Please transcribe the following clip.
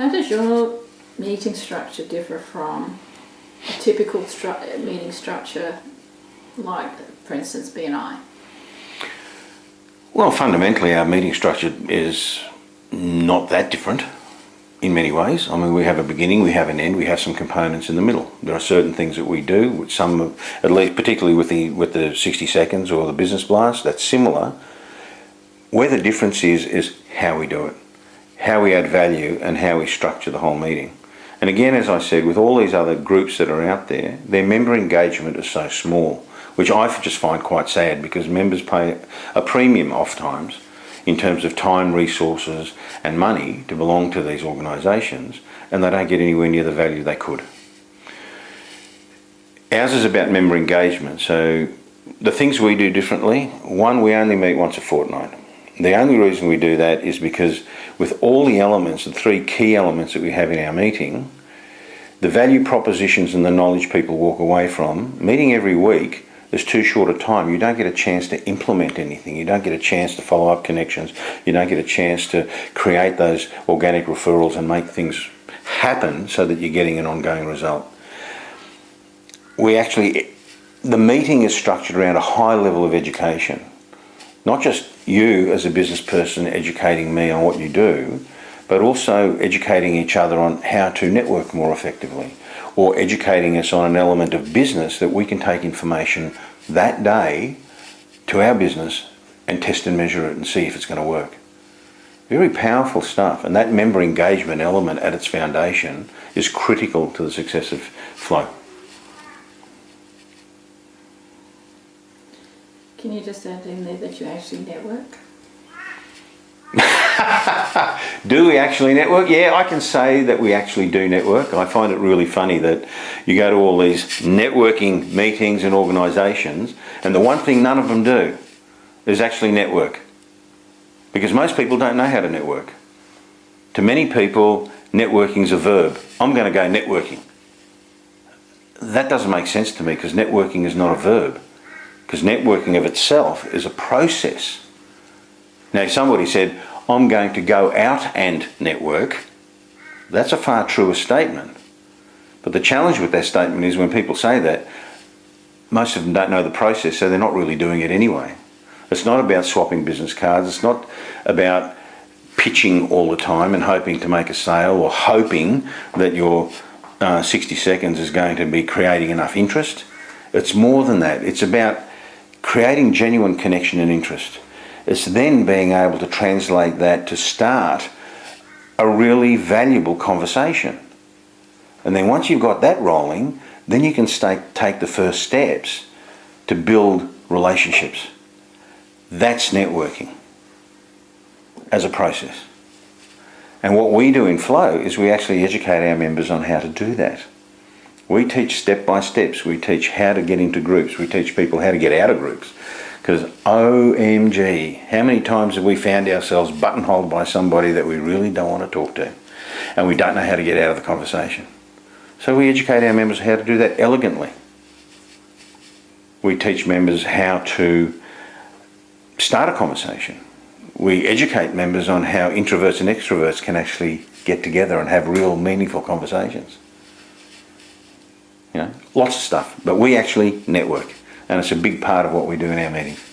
How does your meeting structure differ from a typical stru- meeting structure, like, for instance, BNI? Well, fundamentally, our meeting structure is not that different in many ways. I mean, we have a beginning, we have an end, we have some components in the middle. There are certain things that we do, which some, at least particularly with the with the 60 seconds or the business blast, that's similar. Where the difference is, is how we do it, how we add value and how we structure the whole meeting. And again, as I said, with all these other groups that are out there, their member engagement is so small, which I just find quite sad because members pay a premium oft times in terms of time, resources and money to belong to these organisations and they don't get anywhere near the value they could. Ours is about member engagement, so the things we do differently, one, we only meet once a fortnight. The only reason we do that is because with all the elements, the three key elements that we have in our meeting, the value propositions and the knowledge people walk away from, meeting every week there's too short a time. You don't get a chance to implement anything. You don't get a chance to follow up connections. You don't get a chance to create those organic referrals and make things happen so that you're getting an ongoing result. We actually, the meeting is structured around a high level of education. Not just you as a business person educating me on what you do, but also educating each other on how to network more effectively or educating us on an element of business that we can take information that day to our business and test and measure it and see if it's going to work. Very powerful stuff and that member engagement element at its foundation is critical to the success of Flow. Can you just add in there that you actually network? do we actually network? Yeah, I can say that we actually do network. I find it really funny that you go to all these networking meetings and organisations and the one thing none of them do is actually network. Because most people don't know how to network. To many people, networking is a verb. I'm going to go networking. That doesn't make sense to me because networking is not a verb. Because networking of itself is a process. Now somebody said, I'm going to go out and network. That's a far truer statement. But the challenge with that statement is when people say that, most of them don't know the process, so they're not really doing it anyway. It's not about swapping business cards. It's not about pitching all the time and hoping to make a sale or hoping that your uh, 60 seconds is going to be creating enough interest. It's more than that. It's about creating genuine connection and interest. It's then being able to translate that to start a really valuable conversation. And then once you've got that rolling, then you can take the first steps to build relationships. That's networking as a process. And what we do in Flow is we actually educate our members on how to do that. We teach step by steps. We teach how to get into groups. We teach people how to get out of groups. Because OMG, how many times have we found ourselves buttonholed by somebody that we really don't want to talk to and we don't know how to get out of the conversation. So we educate our members how to do that elegantly. We teach members how to start a conversation. We educate members on how introverts and extroverts can actually get together and have real meaningful conversations. Know, lots of stuff, but we actually network and it's a big part of what we do in our meetings.